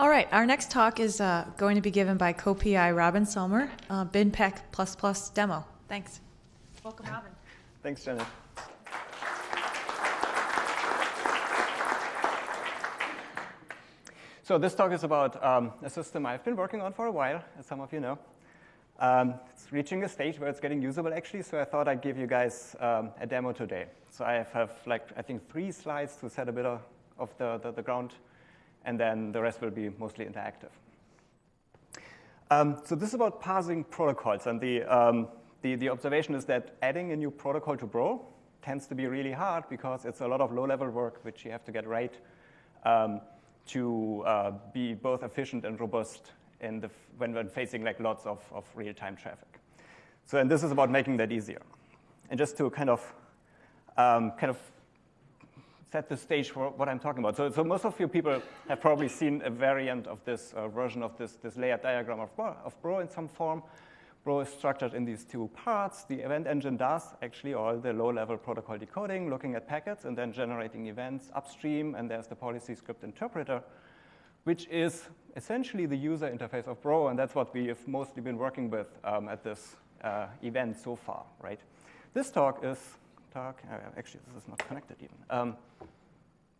All right, our next talk is uh, going to be given by co-PI Robin Sommer, uh, BinPAC++ demo. Thanks. Welcome, Robin. Thanks, Janet. So this talk is about um, a system I've been working on for a while, as some of you know. Um, it's reaching a stage where it's getting usable, actually, so I thought I'd give you guys um, a demo today. So I have, like, I think three slides to set a bit of, of the, the, the, ground, and then the rest will be mostly interactive. Um, so this is about parsing protocols, and the, um, the, the observation is that adding a new protocol to Bro tends to be really hard because it's a lot of low-level work which you have to get right. Um, to uh, be both efficient and robust in the, when, when facing like lots of, of real-time traffic. So, and this is about making that easier. And just to kind of, um, kind of set the stage for what I'm talking about. So, so most of you people have probably seen a variant of this uh, version of this, this layered diagram of Bro, of Bro in some form. Bro is structured in these two parts. The event engine does actually all the low-level protocol decoding, looking at packets and then generating events upstream, and there's the policy script interpreter, which is essentially the user interface of Bro, and that's what we have mostly been working with um, at this uh, event so far, right? This talk is, talk, uh, actually this is not connected even. Um,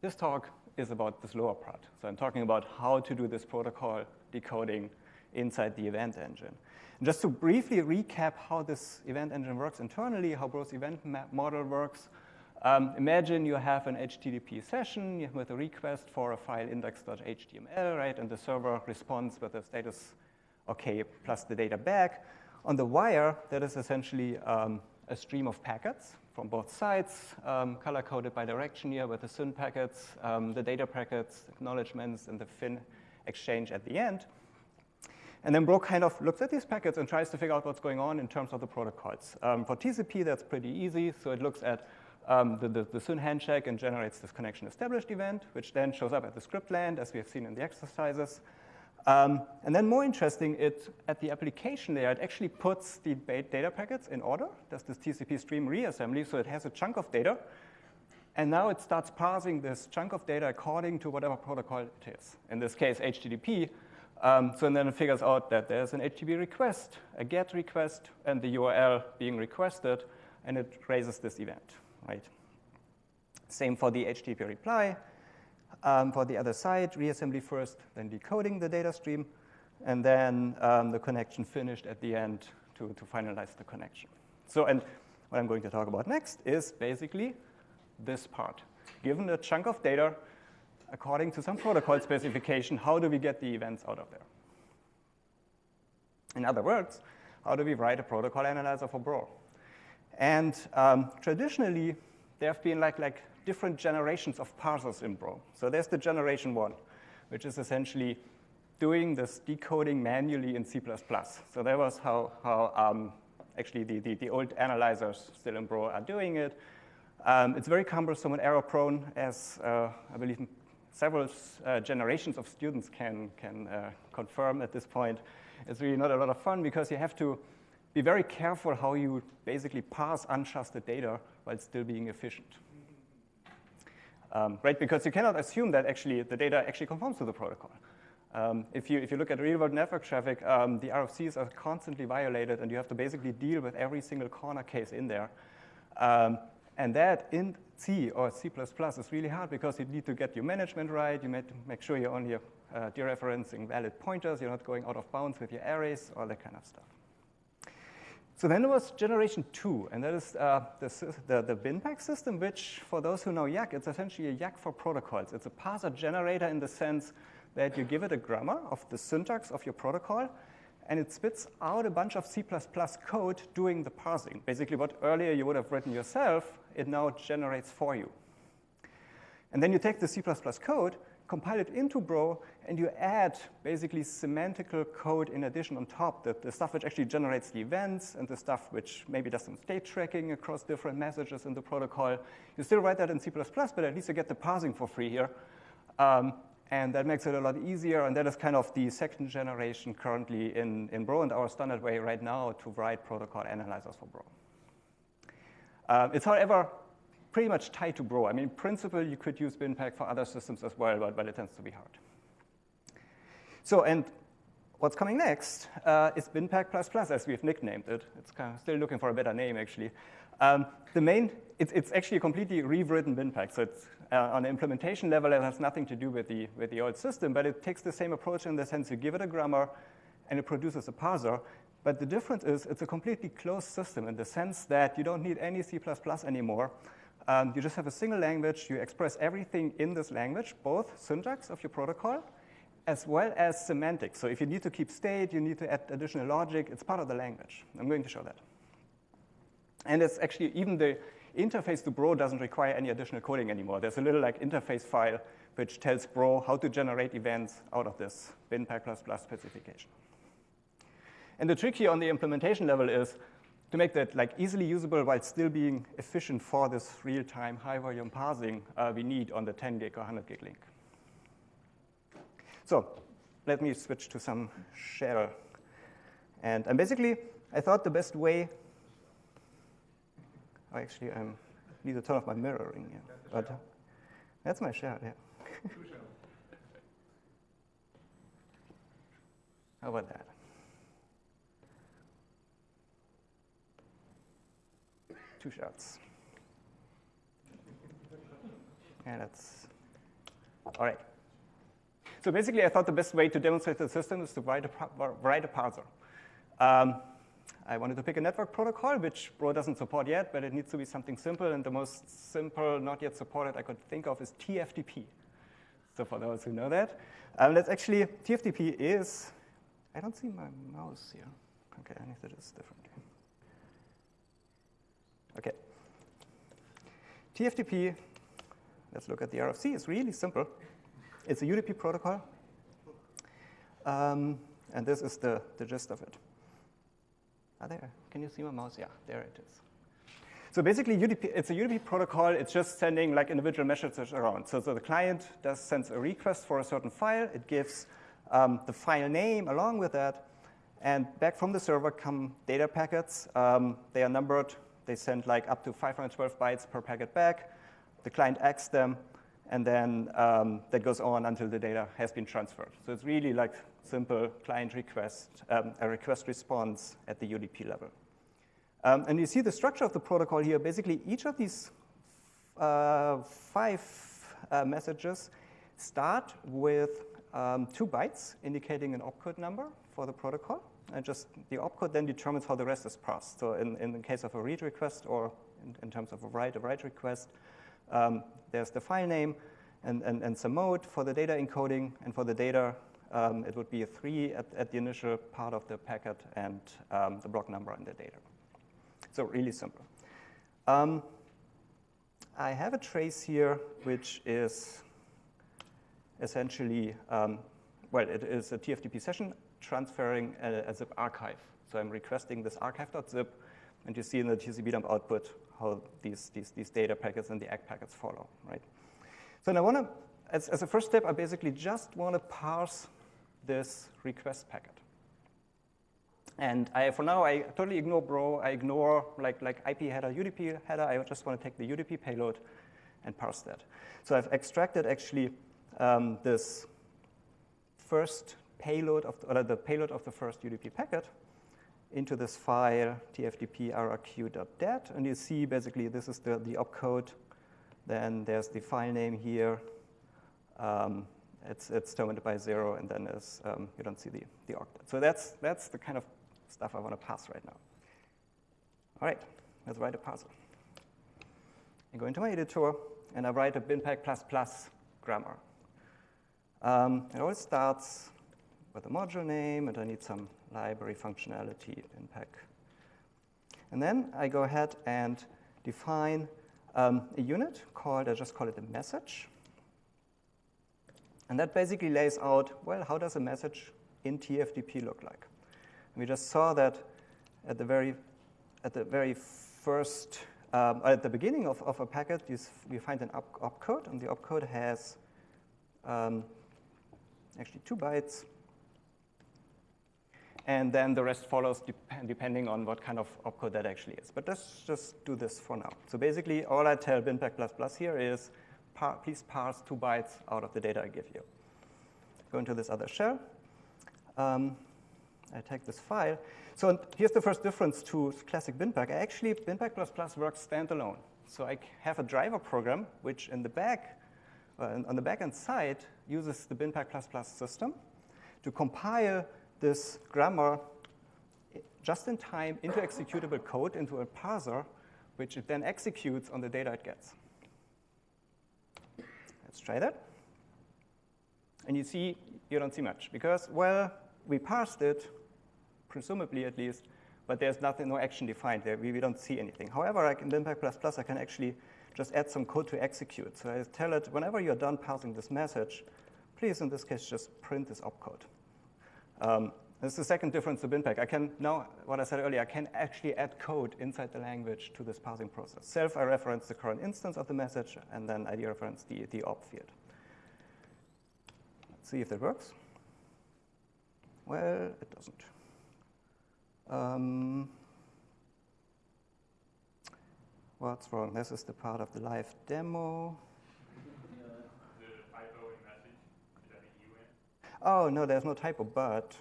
this talk is about this lower part. So I'm talking about how to do this protocol decoding inside the event engine. And just to briefly recap how this event engine works internally, how Bro's event model works, um, imagine you have an HTTP session with a request for a file index.html, right? And the server responds with the status OK plus the data back. On the wire, that is essentially um, a stream of packets from both sides, um, color-coded by direction here with the SYN packets, um, the data packets, acknowledgements, and the FIN exchange at the end. And then Bro kind of looks at these packets and tries to figure out what's going on in terms of the protocols. Um, for TCP, that's pretty easy. So it looks at um, the, the, the SYN handshake and generates this connection established event, which then shows up at the script land, as we have seen in the exercises. Um, and then more interesting, it, at the application layer, it actually puts the data packets in order. Does this TCP stream reassembly, so it has a chunk of data. And now it starts parsing this chunk of data according to whatever protocol it is. In this case, HTTP, um, so then it figures out that there's an HTTP request, a GET request, and the URL being requested, and it raises this event, right? Same for the HTTP reply. Um, for the other side, reassembly first, then decoding the data stream, and then um, the connection finished at the end to, to finalize the connection. So, and what I'm going to talk about next is basically this part. Given a chunk of data, according to some protocol specification, how do we get the events out of there? In other words, how do we write a protocol analyzer for Bro? And um, traditionally, there have been like, like different generations of parsers in Bro. So there's the generation one, which is essentially doing this decoding manually in C++. So that was how, how um, actually the, the, the, old analyzers still in Bro are doing it. Um, it's very cumbersome and error prone, as uh, I believe several uh, generations of students can, can uh, confirm at this point. It's really not a lot of fun because you have to be very careful how you basically parse untrusted data while still being efficient. Um, right, because you cannot assume that actually the data actually conforms to the protocol. Um, if, you, if you look at real-world network traffic, um, the RFCs are constantly violated, and you have to basically deal with every single corner case in there. Um, and that in C or C++ is really hard because you need to get your management right. You make sure you're only uh, dereferencing valid pointers. You're not going out of bounds with your arrays, all that kind of stuff. So then there was generation two, and that is uh, the, the, the system, which for those who know yacc, it's essentially a yacc for protocols. It's a parser generator in the sense that you give it a grammar of the syntax of your protocol, and it spits out a bunch of C++ code doing the parsing. Basically what earlier you would have written yourself, it now generates for you. And then you take the C++ code, compile it into Bro, and you add basically semantical code in addition on top, the, the stuff which actually generates the events and the stuff which maybe does some state tracking across different messages in the protocol. You still write that in C++, but at least you get the parsing for free here. Um, and that makes it a lot easier, and that is kind of the second generation currently in, in Bro and our standard way right now to write protocol analyzers for Bro. Uh, it's, however, pretty much tied to Bro. I mean, in principle, you could use BinPAC for other systems as well, but, but it tends to be hard. So, and what's coming next uh, is BinPAC++, as we've nicknamed it. It's kind of still looking for a better name, actually. Um, the main, it's, it's actually a completely rewritten BinPAC. So it's uh, on the implementation level, it has nothing to do with the, with the old system, but it takes the same approach in the sense you give it a grammar and it produces a parser. But the difference is it's a completely closed system in the sense that you don't need any C++ anymore. Um, you just have a single language. You express everything in this language, both syntax of your protocol as well as semantics. So if you need to keep state, you need to add additional logic, it's part of the language. I'm going to show that. And it's actually, even the interface to Bro doesn't require any additional coding anymore. There's a little like interface file which tells Bro how to generate events out of this BinPAC++ specification. And the trick here on the implementation level is to make that like easily usable while still being efficient for this real-time high-volume parsing uh, we need on the 10 gig or 100 gig link. So let me switch to some shell. And, and basically, I thought the best way, oh, actually, I need to turn off my mirroring here. But uh, that's my shell, yeah. How about that? Two shots. Yeah, that's all right. So basically, I thought the best way to demonstrate the system is to write a, write a parser. Um, I wanted to pick a network protocol, which Bro doesn't support yet, but it needs to be something simple. And the most simple, not yet supported I could think of is TFTP. So for those who know that, um, that's actually, TFTP is, I don't see my mouse here. Okay, I need to do this differently. Okay. TFTP, let's look at the RFC, it's really simple. It's a UDP protocol. Um, and this is the, the gist of it. Ah, there. Can you see my mouse? Yeah, there it is. So basically, UDP, it's a UDP protocol. It's just sending like individual messages around. So, so the client does sends a request for a certain file. It gives um, the file name along with that. And back from the server come data packets. Um, they are numbered. They send like up to 512 bytes per packet back. The client acts them and then um, that goes on until the data has been transferred. So it's really like simple client request, um, a request response at the UDP level. Um, and you see the structure of the protocol here. Basically, each of these uh, five uh, messages start with um, two bytes indicating an opcode number for the protocol. And just the opcode then determines how the rest is parsed. So in, in the case of a read request or in, in terms of a write, a write request, um, there's the file name and, and, and some mode for the data encoding, and for the data, um, it would be a three at, at, the initial part of the packet and um, the block number in the data. So really simple. Um, I have a trace here, which is essentially, um, well, it is a TFTP session transferring a, a zip archive. So I'm requesting this archive.zip, and you see in the TCP dump output how these, these, these data packets and the ACK packets follow, right? So I want to, as, as a first step, I basically just want to parse this request packet. And I, for now, I totally ignore bro. I ignore like, like IP header, UDP header. I just want to take the UDP payload and parse that. So I've extracted actually um, this first payload of, the, or the payload of the first UDP packet into this file tftp rrq.dat, and you see basically this is the, the opcode. Then there's the file name here. Um, it's, it's terminated by zero, and then um, you don't see the, the octet. So that's, that's the kind of stuff I want to pass right now. All right, let's write a parser. I go into my editor, and I write a BinPAC++ plus grammar. Um, it always starts with a module name, and I need some library functionality in PEC. And then I go ahead and define um, a unit called, I just call it a message. And that basically lays out, well, how does a message in TFTP look like? And we just saw that at the very, at the very first, um, at the beginning of, of a packet, you, you find an op opcode, and the opcode has um, actually two bytes, and then the rest follows depending on what kind of opcode that actually is. But let's just do this for now. So basically, all I tell BinPAC++ here is, par please parse two bytes out of the data I give you. Go into this other shell, um, I take this file. So here's the first difference to classic BinPAC. Actually, BinPAC++ works standalone. So I have a driver program, which in the back, uh, on the backend side, uses the BinPAC++ system to compile this grammar just in time into executable code, into a parser, which it then executes on the data it gets. Let's try that. And you see, you don't see much because, well, we parsed it, presumably at least, but there's nothing, no action defined there. We, we don't see anything. However, I can, BinPAC++, I can actually just add some code to execute. So I tell it, whenever you're done parsing this message, please, in this case, just print this opcode. Um, this is the second difference to BinPAC. I can now, what I said earlier, I can actually add code inside the language to this parsing process. Self, I reference the current instance of the message, and then I reference the, the op field. Let's see if that works. Well, it doesn't. Um, what's wrong? This is the part of the live demo. Oh, no, there's no typo, but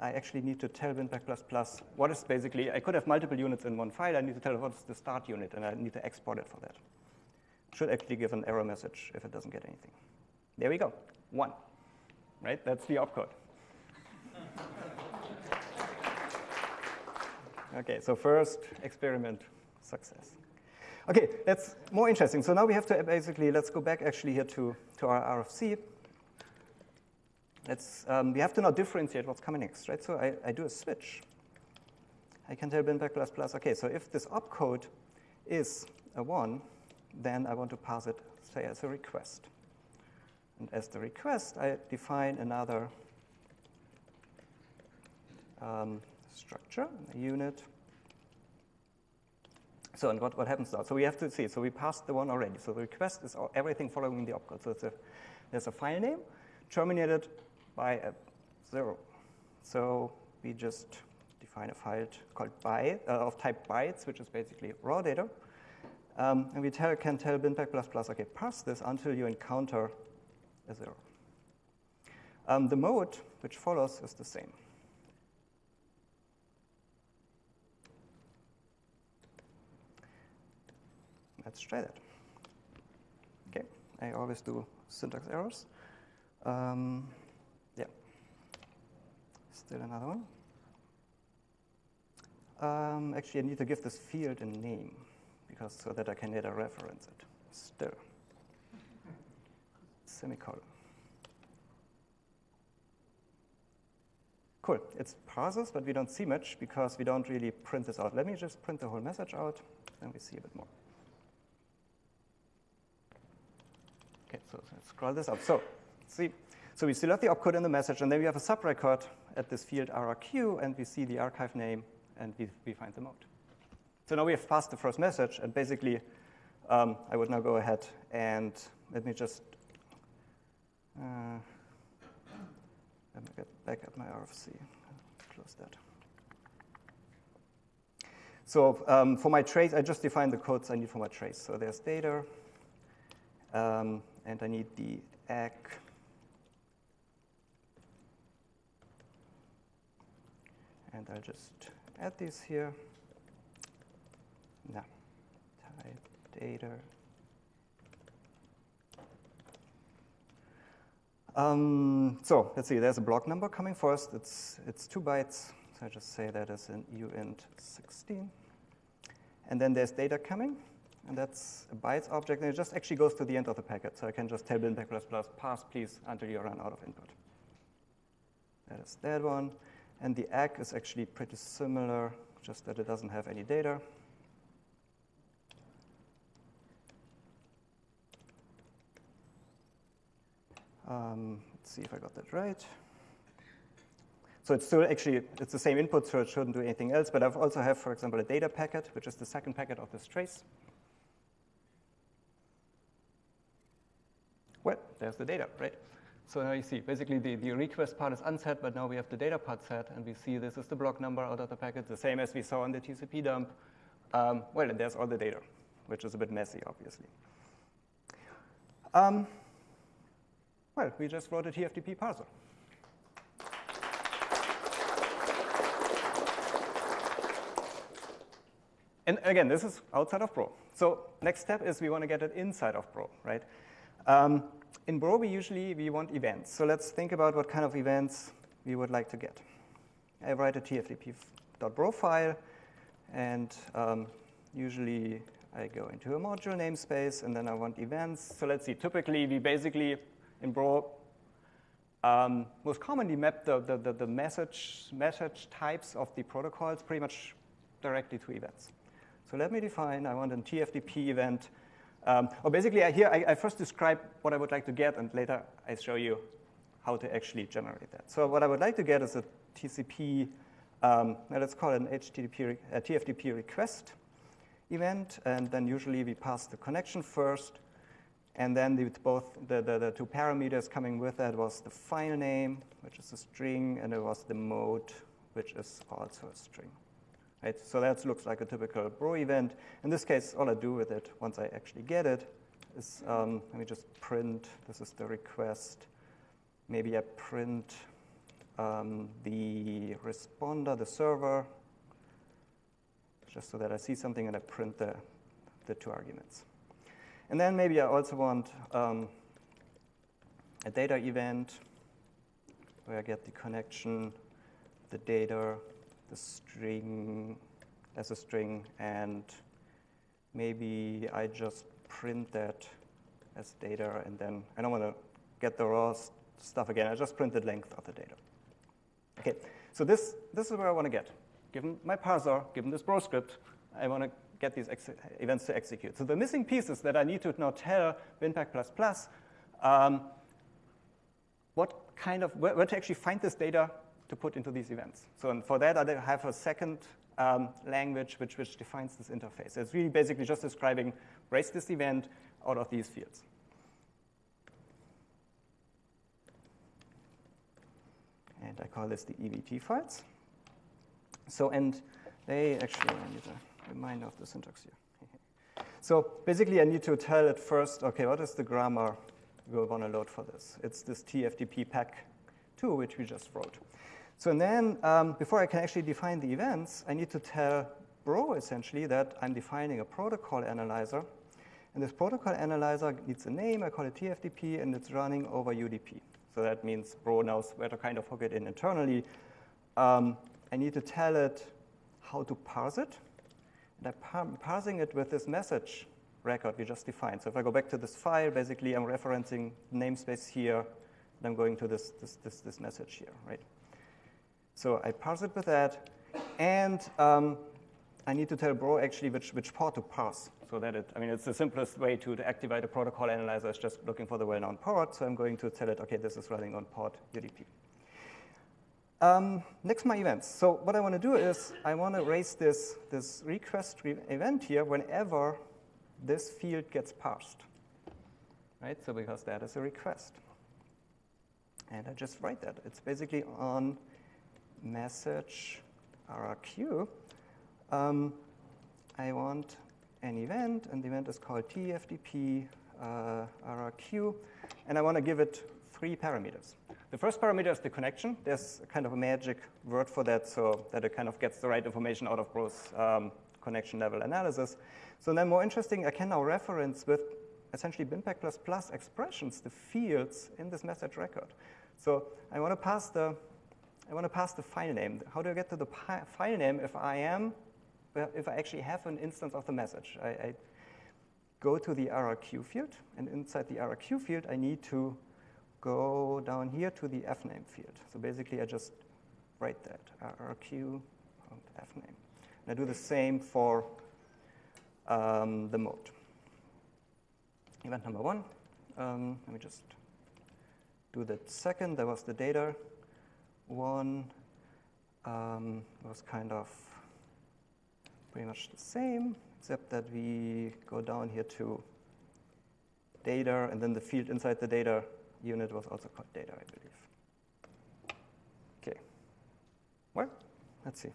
I actually need to tell BinPAC++ what is basically, I could have multiple units in one file. I need to tell what is the start unit, and I need to export it for that. Should actually give an error message if it doesn't get anything. There we go, one, right? That's the opcode. okay, so first experiment success. Okay, that's more interesting. So now we have to basically, let's go back actually here to, to our RFC. Um, we have to now differentiate what's coming next, right? So I, I do a switch. I can tell BinPAC plus okay, so if this opcode is a 1, then I want to pass it, say, as a request. And as the request, I define another um, structure, a unit. So and what, what happens now? So we have to see, so we passed the one already. So the request is everything following the opcode. So a, there's a file name terminated by a zero. So we just define a file called byte, uh, of type bytes, which is basically raw data. Um, and we tell, can tell BinPAC++, plus okay, pass this until you encounter a zero. Um, the mode which follows is the same. Let's try that. Okay, I always do syntax errors. Um, Still another one. Um, actually, I need to give this field a name because so that I can later reference it. Still. Semicolon. Cool. It's parsers, but we don't see much because we don't really print this out. Let me just print the whole message out, then we see a bit more. Okay, so let's scroll this up. So, see, so we still have the opcode in the message, and then we have a subrecord at this field RRQ, and we see the archive name, and we, we find the mode. So now we have passed the first message, and basically, um, I would now go ahead and let me just uh, let me get back at my RFC. Close that. So um, for my trace, I just defined the codes I need for my trace. So there's data, um, and I need the ACK And I'll just add these here. Now, type data. Um, so let's see, there's a block number coming first. It's, it's two bytes. So I just say that as an uint 16. And then there's data coming. And that's a bytes object. And it just actually goes to the end of the packet. So I can just tell BinPAC++ pass, please, until you run out of input. That is that one. And the ACK is actually pretty similar, just that it doesn't have any data. Um, let's see if I got that right. So it's still actually, it's the same input, so it shouldn't do anything else. But I also have, for example, a data packet, which is the second packet of this trace. Well, there's the data, right? So now you see, basically the, the request part is unset, but now we have the data part set, and we see this is the block number out of the packet, the same as we saw in the TCP dump. Um, well, and there's all the data, which is a bit messy, obviously. Um, well, we just wrote a TFTP parser. And again, this is outside of Bro. So next step is we want to get it inside of Bro, right? Um, in Bro, we usually we want events. So let's think about what kind of events we would like to get. I write a tftp.bro file, and um, usually I go into a module namespace, and then I want events. So let's see, typically we basically, in Bro, um, most commonly map the, the, the, the, message, message types of the protocols pretty much directly to events. So let me define, I want a TFTP event. Um, or basically, I, here I, I, first describe what I would like to get, and later I show you how to actually generate that. So what I would like to get is a TCP, um, let's call it an HTTP, a TFTP request event, and then usually we pass the connection first, and then the, both the, the, the, two parameters coming with that was the file name, which is a string, and it was the mode, which is also a string. Right? So that looks like a typical bro event. In this case, all I do with it, once I actually get it, is um, let me just print, this is the request. Maybe I print um, the responder, the server, just so that I see something and I print the, the two arguments. And then maybe I also want um, a data event where I get the connection, the data, the string as a string, and maybe I just print that as data, and then I don't want to get the raw stuff again. I just print the length of the data. Okay, so this, this is where I want to get. Given my parser, given this bro script, I want to get these events to execute. So the missing pieces that I need to now tell BinPAC++ um, what kind of, where, where, to actually find this data to put into these events. So for that, I have a second um, language which, which defines this interface. It's really basically just describing raise this event out of these fields. And I call this the EVT files. So, and they actually, I need a reminder of the syntax here. so basically, I need to tell it first, okay, what is the grammar we want to load for this? It's this TFTP pack 2, which we just wrote. So then, um, before I can actually define the events, I need to tell Bro, essentially, that I'm defining a protocol analyzer. And this protocol analyzer needs a name, I call it TFTP, and it's running over UDP. So that means Bro knows where to kind of hook it in internally. Um, I need to tell it how to parse it. And I'm parsing it with this message record we just defined. So if I go back to this file, basically I'm referencing namespace here, and I'm going to this, this, this, this message here, right? So I parse it with that, and um, I need to tell Bro actually which, which port to parse so that it, I mean, it's the simplest way to, to activate a protocol analyzer is just looking for the well-known port. So I'm going to tell it, okay, this is running on port UDP. Um, next, my events. So what I want to do is I want to raise this, this request re event here whenever this field gets parsed. Right? So because that is a request. And I just write that. It's basically on message RRQ. Um, I want an event, and the event is called TFTP uh, RRQ, and I want to give it three parameters. The first parameter is the connection. There's kind of a magic word for that so that it kind of gets the right information out of Bro's um, connection level analysis. So then more interesting, I can now reference with essentially BinPAC++ expressions the fields in this message record. So I want to pass the I want to pass the file name. How do I get to the file name if I am if I actually have an instance of the message? I, I go to the RRQ field, and inside the RRQ field, I need to go down here to the fname field. So basically, I just write that, rq fname. And I do the same for um, the mode. Event number one, um, let me just do that second. That was the data one. Um, was kind of pretty much the same, except that we go down here to data, and then the field inside the data unit was also called data, I believe. Okay. Well, let's see.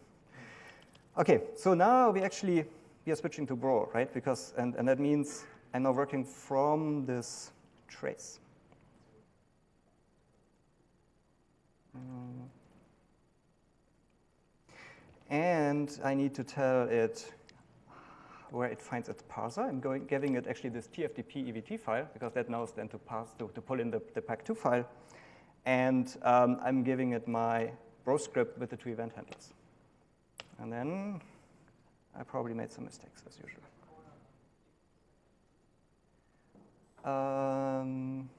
Okay, so now we actually we are switching to Bro, right? Because and, and that means I'm now working from this trace. Mm. And I need to tell it where it finds its parser. I'm going, giving it actually this TFTP EVT file because that knows then to parse to, to pull in the, the PAC2 file. And um, I'm giving it my bro script with the two event handlers. And then I probably made some mistakes as usual. Um,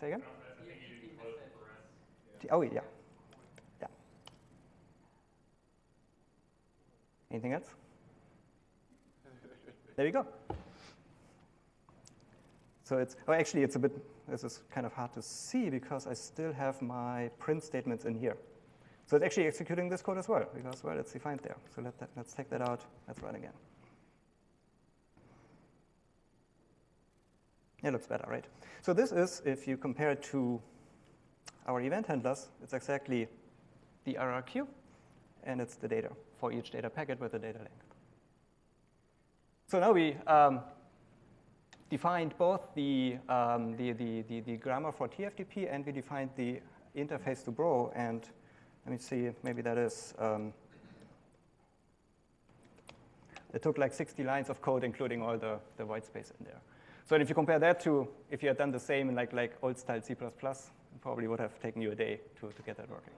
say again? Oh. Yeah. Anything else? There you go. So it's, oh, actually, it's a bit, this is kind of hard to see because I still have my print statements in here. So it's actually executing this code as well because, well, it's defined there. So let that, let's take that out. Let's run again. It looks better, right? So this is, if you compare it to our event handlers, it's exactly the RRQ, and it's the data for each data packet with the data length. So now we um, defined both the, um, the, the, the, the, grammar for TFTP and we defined the interface to Bro. And let me see, maybe that is, um, it took like 60 lines of code, including all the, the white space in there. So if you compare that to if you had done the same in like, like old style C++, it probably would have taken you a day to, to get that working.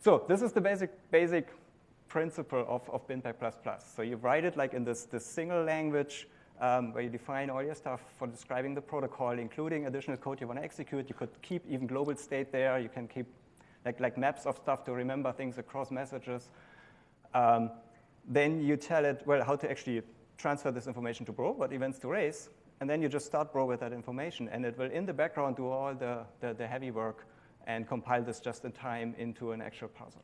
So this is the basic, basic principle of, of BinPAC++. So you write it like in this, this single language um, where you define all your stuff for describing the protocol, including additional code you want to execute. You could keep even global state there. You can keep like, like maps of stuff to remember things across messages. Um, then you tell it, well, how to actually transfer this information to Bro, what events to raise, and then you just start Bro with that information, and it will, in the background, do all the, the, the heavy work and compile this just in time into an actual parser.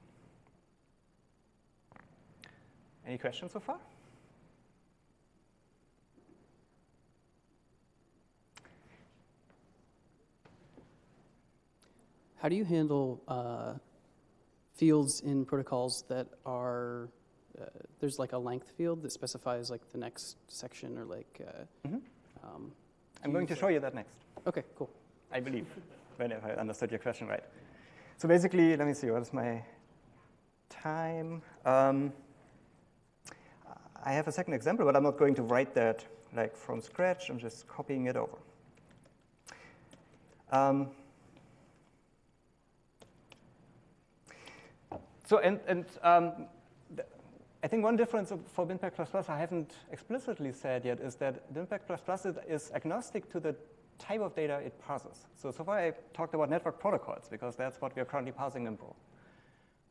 Any questions so far? How do you handle uh, fields in protocols that are uh, there's like a length field that specifies like the next section or like. Uh, mm -hmm. um, I'm going to show you that next. Okay, cool. I believe, when I understood your question right. So basically, let me see, what is my time? Um, I have a second example, but I'm not going to write that like from scratch. I'm just copying it over. Um, so, and, and um, I think one difference for BinPAC++ I haven't explicitly said yet is that BinPAC++ is agnostic to the type of data it parses. So, so far I talked about network protocols because that's what we are currently parsing in Bro.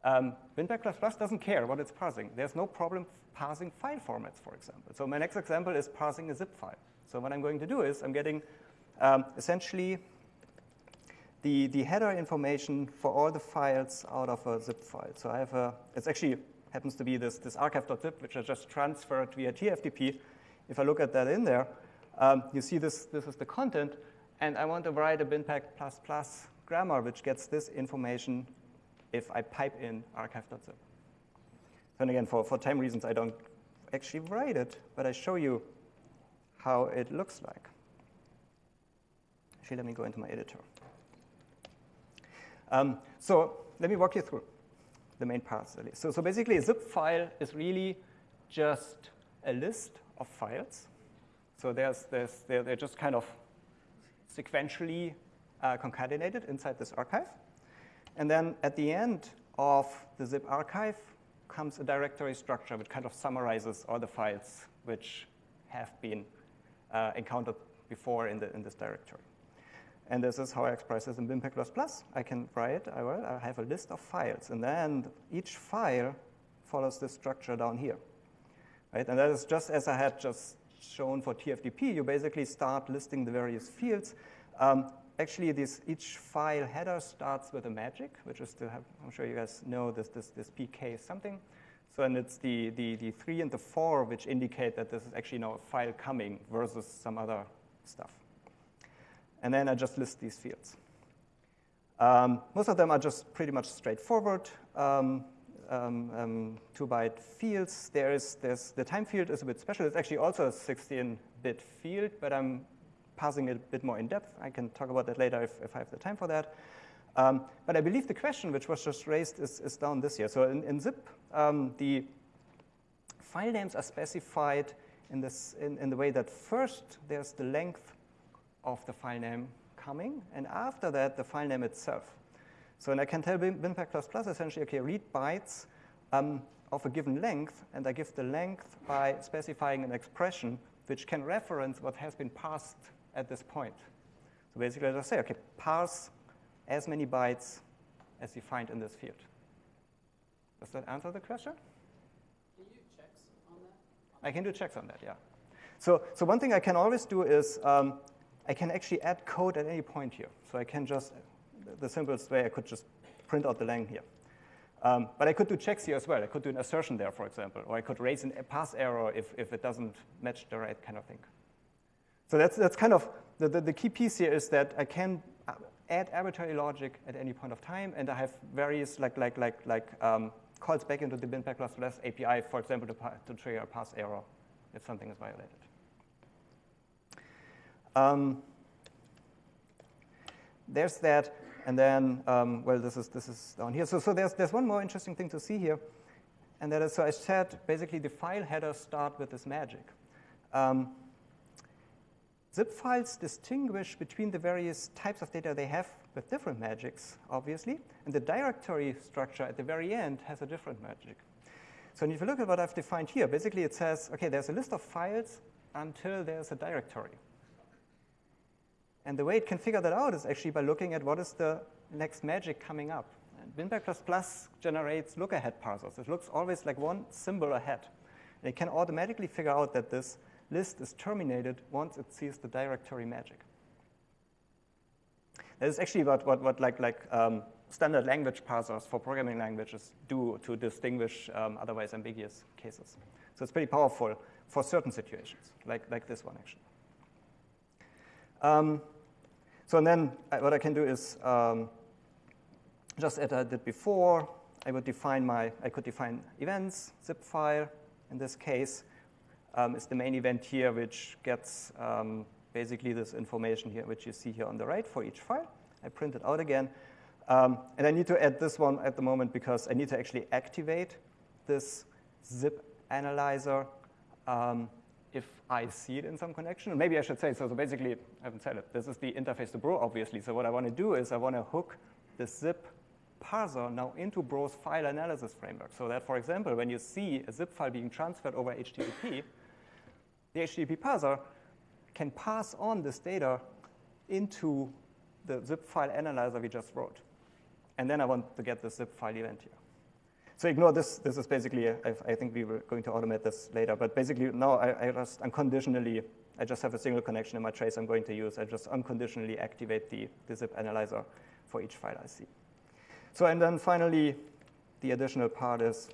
Um, BinPAC++ doesn't care what it's parsing. There's no problem parsing file formats, for example. So my next example is parsing a zip file. So what I'm going to do is I'm getting um, essentially the, the header information for all the files out of a zip file. So I have a, it's actually happens to be this, this archive.zip, which I just transferred via TFTP. If I look at that in there, um, you see this, this is the content, and I want to write a BinPAC++ plus grammar, which gets this information if I pipe in archive.zip. And again, for, for time reasons, I don't actually write it, but I show you how it looks like. Actually, let me go into my editor. Um, so let me walk you through the main parts. So, so basically, a zip file is really just a list of files. So there's, there's, they're, they're just kind of sequentially uh, concatenated inside this archive. And then at the end of the zip archive comes a directory structure which kind of summarizes all the files which have been uh, encountered before in, the, in this directory. And this is how I express this in BinPAC++. I can write, I, will, I have a list of files, and then each file follows this structure down here. Right? And that is just as I had just shown for TFTP. You basically start listing the various fields. Um, actually, this, each file header starts with a magic, which is to have, I'm sure you guys know this, this, this PK something. So and it's the, the, the 3 and the 4 which indicate that this is actually now a file coming versus some other stuff. And then I just list these fields. Um, most of them are just pretty much straightforward. Um, um, um two-byte fields. There is the time field is a bit special. It's actually also a 16-bit field, but I'm passing it a bit more in depth. I can talk about that later if, if I have the time for that. Um, but I believe the question which was just raised is, is down this here. So in, in zip, um, the file names are specified in, this, in, in the way that first there's the length of the file name coming, and after that, the file name itself. So, and I can tell plus essentially, okay, read bytes um, of a given length, and I give the length by specifying an expression which can reference what has been passed at this point. So basically, I just say, okay, parse as many bytes as you find in this field. Does that answer the question? Can you do checks on that? I can do checks on that, yeah. So, so one thing I can always do is um, I can actually add code at any point here. So I can just, the simplest way, I could just print out the length here. Um, but I could do checks here as well. I could do an assertion there, for example, or I could raise a pass error if, if it doesn't match the right kind of thing. So that's, that's kind of, the, the, the key piece here is that I can add arbitrary logic at any point of time, and I have various like, like, like, like um, calls back into the BinPAC++ API, for example, to, to trigger a pass error if something is violated. Um, there's that, and then, um, well, this is, this is down here. So, so there's, there's one more interesting thing to see here, and that is, so I said, basically the file headers start with this magic. Um, zip files distinguish between the various types of data they have with different magics, obviously, and the directory structure at the very end has a different magic. So if you look at what I've defined here, basically it says, okay, there's a list of files until there's a directory. And the way it can figure that out is actually by looking at what is the next magic coming up. And BinPAC++ generates look-ahead parsers. It looks always like one symbol ahead. And it can automatically figure out that this list is terminated once it sees the directory magic. That is actually what, what, what like, like um, standard language parsers for programming languages do to distinguish um, otherwise ambiguous cases. So it's pretty powerful for certain situations, like, like this one actually. Um, so and then uh, what I can do is um, just as I did before, I would define my, I could define events, zip file. In this case, um, is the main event here, which gets um, basically this information here, which you see here on the right for each file. I print it out again. Um, and I need to add this one at the moment because I need to actually activate this zip analyzer um, if I see it in some connection. maybe I should say, so, so basically, I haven't said it. This is the interface to Bro, obviously. So what I want to do is I want to hook the zip parser now into Bro's file analysis framework. So that, for example, when you see a zip file being transferred over HTTP, the HTTP parser can pass on this data into the zip file analyzer we just wrote. And then I want to get the zip file event here. So ignore this. This is basically, I think we were going to automate this later. But basically, now I, I just unconditionally, I just have a single connection in my trace I'm going to use. I just unconditionally activate the, the zip analyzer for each file I see. So and then finally, the additional part is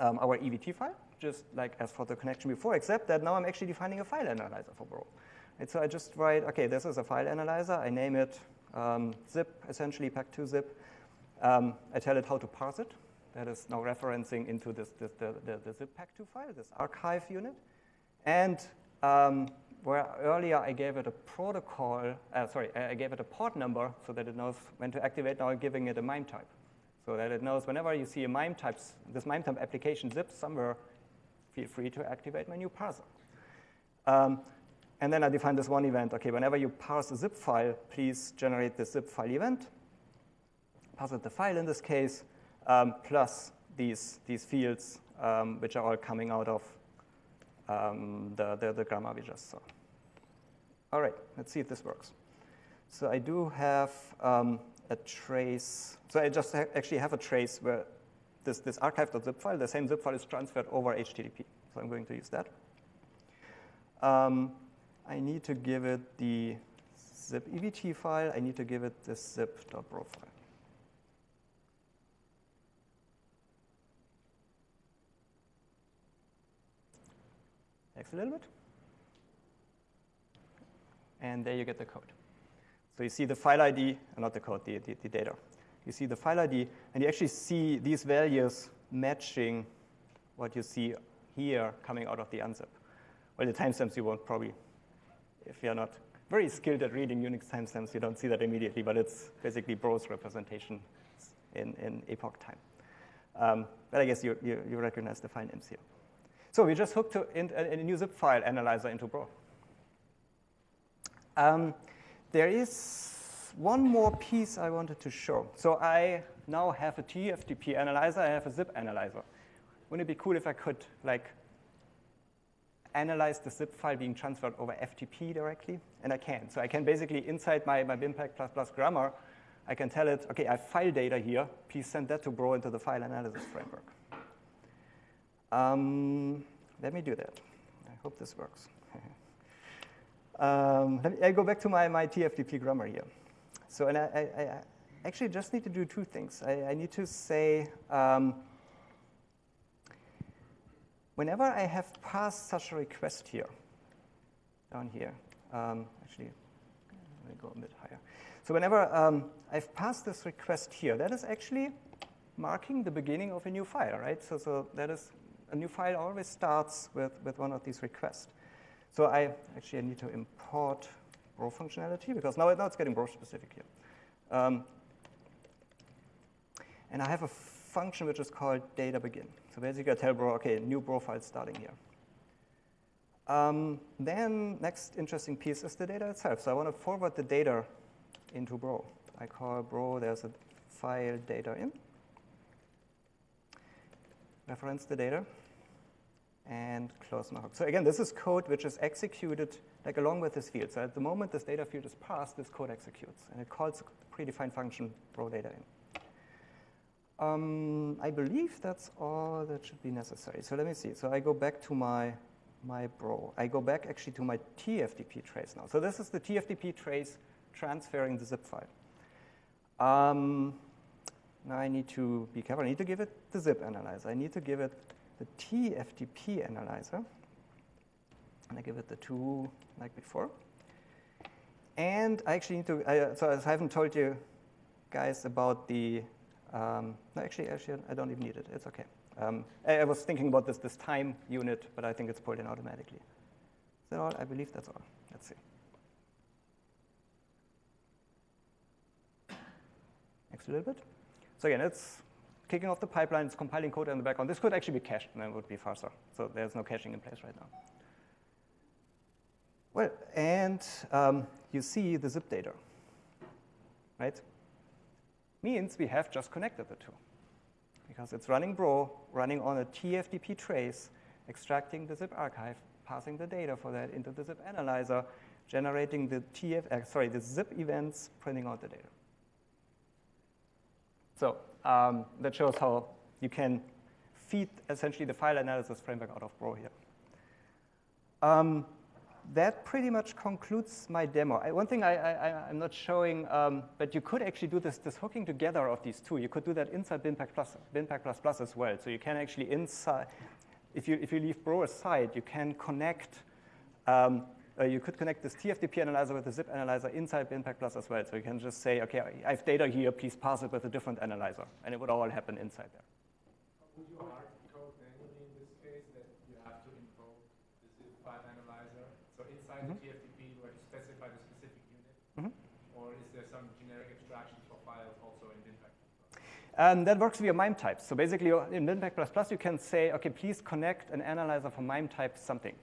um, our EVT file, just like as for the connection before, except that now I'm actually defining a file analyzer for Bro. And so I just write, OK, this is a file analyzer. I name it um, zip, essentially pack2zip. Um, I tell it how to parse it. That is now referencing into this, this the, the, the zip pack2 file, this archive unit. And um, where earlier I gave it a protocol, uh, sorry, I gave it a port number so that it knows when to activate, now I'm giving it a MIME type. So that it knows whenever you see a MIME types, this MIME type application zip somewhere, feel free to activate my new parser. Um, and then I define this one event. Okay, whenever you parse a zip file, please generate the zip file event. Pass it the file in this case, um, plus these, these fields, um, which are all coming out of um, the, the, the grammar we just saw. All right, let's see if this works. So I do have um, a trace. So I just ha actually have a trace where this, this archive.zip file, the same zip file is transferred over HTTP. So I'm going to use that. Um, I need to give it the zip EVT file. I need to give it the zip.bro A little bit. And there you get the code. So you see the file ID, uh, not the code, the, the, the data. You see the file ID, and you actually see these values matching what you see here coming out of the unzip. Well, the timestamps you won't probably if you're not very skilled at reading Unix timestamps, you don't see that immediately, but it's basically Bro's representation in, in epoch time. Um, but I guess you, you, you, recognize the file names here. So we just hooked in, a, a, new zip file analyzer into Bro. Um, there is one more piece I wanted to show. So I now have a TFTP analyzer, I have a zip analyzer. Wouldn't it be cool if I could like analyze the zip file being transferred over FTP directly? And I can. So I can basically, inside my, my BinPAC++ grammar, I can tell it, OK, I have file data here. Please send that to Bro into the file analysis framework. Um, let me do that. I hope this works. um, me, I go back to my, my TFTP grammar here. So and I, I, I actually just need to do two things. I, I need to say, um, whenever I have passed such a request here, down here, um, actually, let me go a bit higher. So whenever um, I've passed this request here, that is actually marking the beginning of a new file, right? So, so that is, a new file always starts with, with one of these requests. So I actually I need to import Bro functionality because now, now it's getting Bro specific here. Um, and I have a function which is called data begin. So basically I tell Bro, okay, new Bro file starting here. Um, then next interesting piece is the data itself. So I want to forward the data into Bro. I call Bro, there's a file data in. Reference the data and close my hook. So again, this is code which is executed like along with this field. So at the moment this data field is passed, this code executes. And it calls a predefined function Bro data in. Um, I believe that's all that should be necessary. So let me see. So I go back to my, my bro. I go back actually to my TFTP trace now. So this is the TFTP trace transferring the zip file. Um, now I need to be careful. I need to give it the zip analyzer. I need to give it the TFTP analyzer. And I give it the two like before. And I actually need to, I, so I haven't told you guys about the um, no, actually, actually, I don't even need it. It's OK. Um, I, I, was thinking about this, this time unit, but I think it's pulled in automatically. Is that all? I believe that's all. Let's see. Next a little bit. So again, it's kicking off the pipeline. It's compiling code in the background. This could actually be cached, and then it would be faster. So there's no caching in place right now. Well, and um, you see the zip data, right? means we have just connected the two. Because it's running Bro, running on a TFTP trace, extracting the zip archive, passing the data for that into the zip analyzer, generating the TF, uh, sorry, the zip events, printing out the data. So um, that shows how you can feed essentially the file analysis framework out of Bro here. Um, that pretty much concludes my demo. I, one thing I, am not showing, um, but you could actually do this, this hooking together of these two. You could do that inside BinPAC Plus, BinPAC Plus Plus as well. So you can actually inside, if you, if you leave Bro aside, you can connect, um, uh, you could connect this TFTP analyzer with the zip analyzer inside BinPAC Plus as well. So you can just say, okay, I have data here, please pass it with a different analyzer. And it would all happen inside there. inside mm -hmm. the zip file analyzer? So inside the TFTP where you specify the specific unit? Mm -hmm. Or is there some generic abstractions for files also in BinPAC? Um, that works via MIME types. So basically, in BinPAC++, you can say, OK, please connect an analyzer for MIME type something.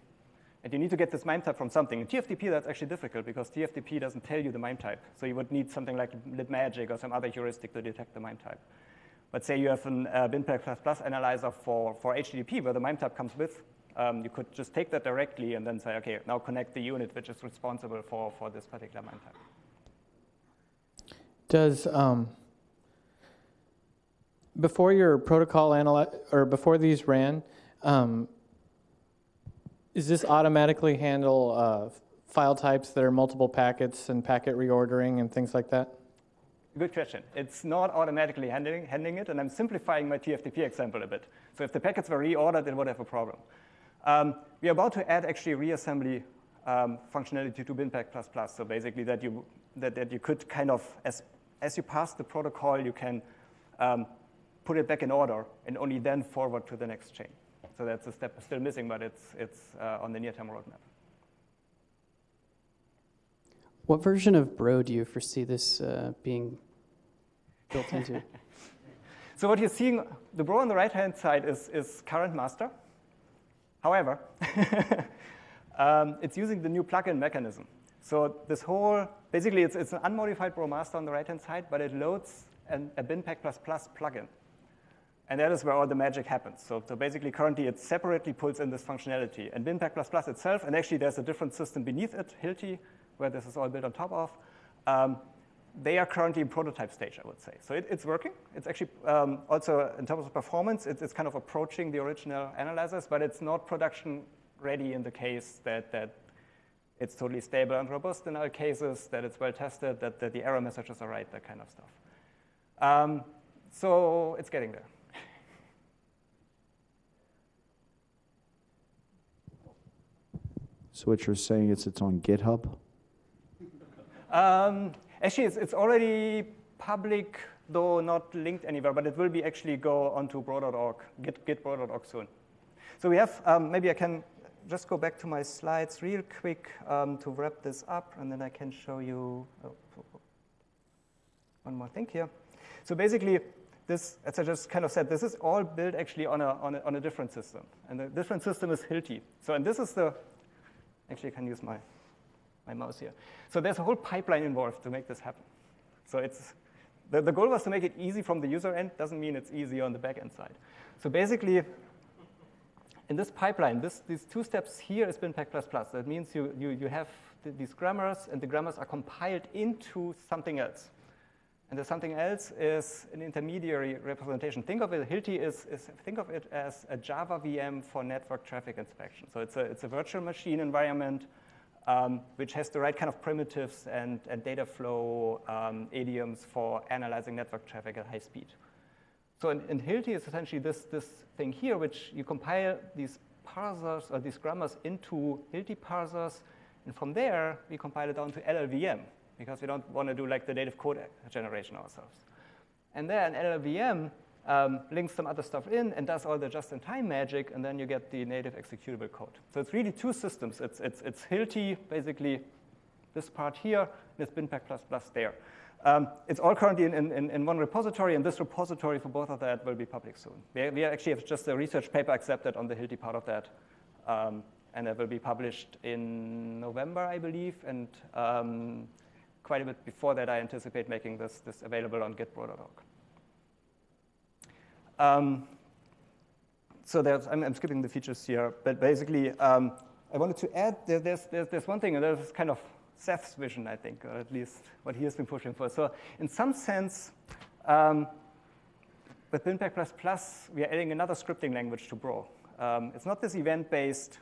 And you need to get this MIME type from something. In TFTP, that's actually difficult because TFTP doesn't tell you the MIME type. So you would need something like libmagic or some other heuristic to detect the MIME type. But say you have an uh, BinPAC++ analyzer for, for HTTP where the MIME type comes with, um, you could just take that directly and then say, OK, now connect the unit which is responsible for, for this particular MIME type. Does, um, before your protocol analyze, or before these ran, um, is this automatically handle uh, file types that are multiple packets and packet reordering and things like that? Good question. It's not automatically handling, handling it, and I'm simplifying my TFTP example a bit. So if the packets were reordered, it would have a problem. Um, we're about to add actually reassembly um, functionality to BinPAC++. So basically that you, that, that you could kind of, as, as you pass the protocol, you can um, put it back in order and only then forward to the next chain. So that's a step still missing, but it's, it's uh, on the near-term roadmap. What version of Bro do you foresee this uh, being built into? so what you're seeing, the Bro on the right-hand side is, is current master. However, um, it's using the new plugin mechanism. So this whole, basically it's, it's an unmodified Bro master on the right-hand side, but it loads an, a BinPAC++ plugin. And that is where all the magic happens. So, so basically currently it separately pulls in this functionality. And BinPAC++ itself, and actually there's a different system beneath it, Hilti, where this is all built on top of, um, they are currently in prototype stage, I would say. So it, it's working. It's actually um, also, in terms of performance, it, it's kind of approaching the original analyzers, but it's not production ready in the case that, that it's totally stable and robust in all cases, that it's well tested, that, that the error messages are right, that kind of stuff. Um, so it's getting there. So what you're saying is it's on GitHub? Um, actually, it's, it's already public, though not linked anywhere, but it will be actually go onto bro.org, git, gitbro.org soon. So we have, um, maybe I can just go back to my slides real quick um, to wrap this up, and then I can show you oh, one more thing here. So basically, this, as I just kind of said, this is all built actually on a, on a, on a different system. And the different system is Hilti. So, and this is the, actually I can use my, my mouse here. So there's a whole pipeline involved to make this happen. So it's, the, the goal was to make it easy from the user end, doesn't mean it's easy on the back-end side. So basically, in this pipeline, this, these two steps here is BinPAC++. That means you, you, you have th these grammars, and the grammars are compiled into something else. And the something else is an intermediary representation. Think of it, Hilti is, is, think of it as a Java VM for network traffic inspection. So it's a, it's a virtual machine environment um, which has the right kind of primitives and, and data flow um, idioms for analyzing network traffic at high speed. So in, in Hilti is essentially this, this thing here, which you compile these parsers or these grammars into Hilti parsers, and from there we compile it down to LLVM because we don't want to do like the native code generation ourselves. And then LLVM um, links some other stuff in and does all the just-in-time magic, and then you get the native executable code. So it's really two systems. It's, it's, it's Hilti, basically this part here, and it's BinPAC++ there. Um, it's all currently in, in, in, one repository, and this repository for both of that will be public soon. We, we actually have just a research paper accepted on the Hilti part of that, um, and that will be published in November, I believe, and um, quite a bit before that, I anticipate making this, this available on gitbro.org. Um, so I'm, I'm, skipping the features here, but basically, um, I wanted to add, there, there's, there's, there's one thing, and there's kind of Seth's vision, I think, or at least what he has been pushing for. So in some sense, um, with BinPAC++, we are adding another scripting language to Bro. Um, it's not this event-based,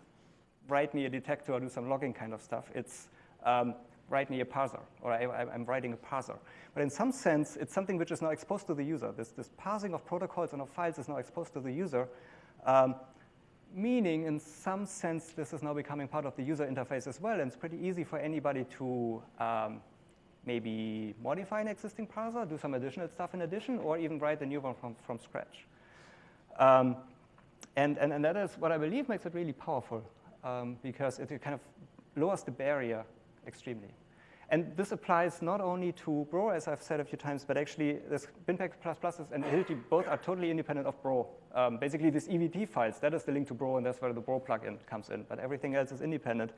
write me a detector or do some logging kind of stuff. It's um, write me a parser, or I, am writing a parser. But in some sense, it's something which is now exposed to the user. This, this parsing of protocols and of files is now exposed to the user. Um, meaning in some sense this is now becoming part of the user interface as well, and it's pretty easy for anybody to um, maybe modify an existing parser, do some additional stuff in addition, or even write a new one from, from scratch. Um, and, and, and that is what I believe makes it really powerful, um, because it kind of lowers the barrier extremely. And this applies not only to Bro, as I've said a few times, but actually this BinPAC++ and Hilti both are totally independent of Bro. Um, basically, these EVT files, that is the link to Bro, and that's where the Bro plugin comes in. But everything else is independent.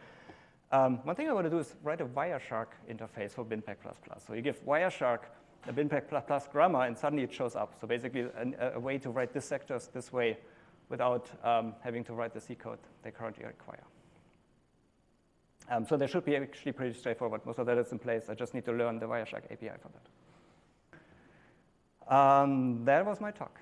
Um, one thing I want to do is write a Wireshark interface for BinPAC++. So you give Wireshark a BinPAC++ grammar, and suddenly it shows up. So basically, a, a way to write dissectors this way without um, having to write the C code they currently require. Um, so they should be actually pretty straightforward. Most of that is in place. I just need to learn the Wireshark API for that. Um, that was my talk.